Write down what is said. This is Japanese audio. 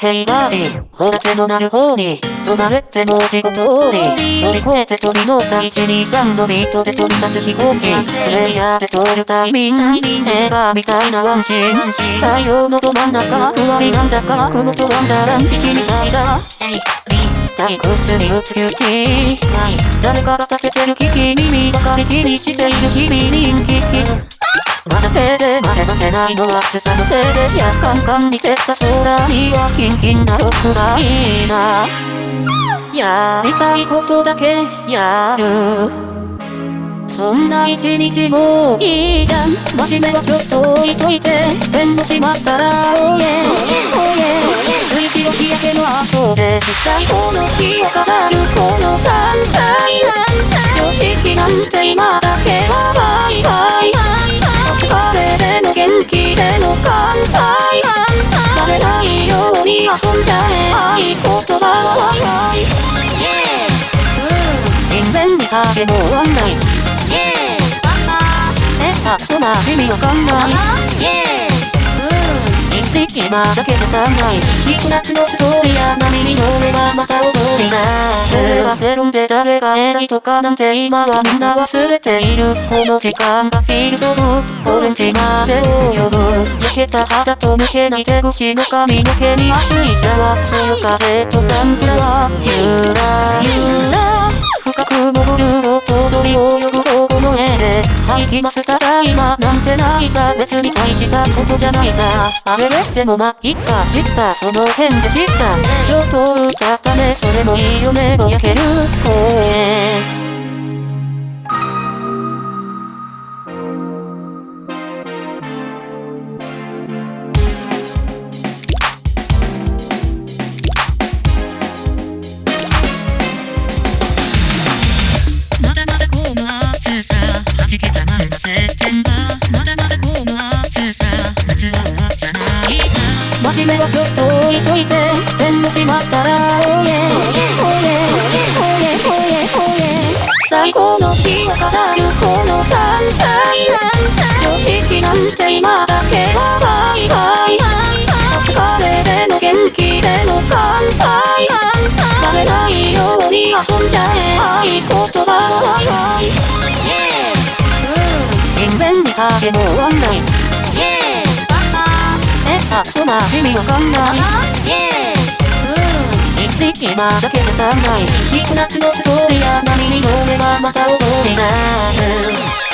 ヘイバーディー、ほら手のなる方に、止まれって文字ご通り、乗り越えて飛び乗った123のビートで飛び立つ飛行機、プレイヤーで通るタイミング、映画みたいなワンシーン、太陽のど真ん中、ふわりなんだか、雲とワンダーラン、息みたいだ。退屈に打つ勇気誰かが立ててる危機耳ばかり気にしている日々人気まだ手でまで待てないのは暑さのせいでやカンカンに照った空にはキンキンなロックがいいなやりたいことだけやるそんな一日もいいじゃん真面目はちょっと置いといて弁護しまったらおえおえおえ追試の日焼けの後で最高の日を飾るこのサンシャイン常識なんて今だけ人面に影もワンラインえ、あ、そな意味わかんない。一匹まだけじゃ足んない。ひ夏のストーリーや波に乗ればまた踊りなすせるんで誰が偉いとかなんて今はみんな忘れている。この時間がフィールドブオレンジまで及ぶ。焼けた肌と抜けない手口の髪の毛に熱いシャワー。そよ風とサンフラワー。ゆらゆらはいきますたいまなんてないさ別に大した。ことじゃないさあれれでもまいっか知った。その辺で知った。ちょっと歌ったね。それもいいよね。ぼやける公園。真面目はちょっと置いといて弁護しまったらおえおえおえおえおえ最高の日を飾るこのサンシャイン常識なんて今だけはバイバイ疲れでも元気でも乾杯。バレないように遊んじゃえ。合言葉はワイそな。意味わかん。ない一日まだけじゃ足んない。ひ夏のストーリーや波に乗ればまた踊り出す。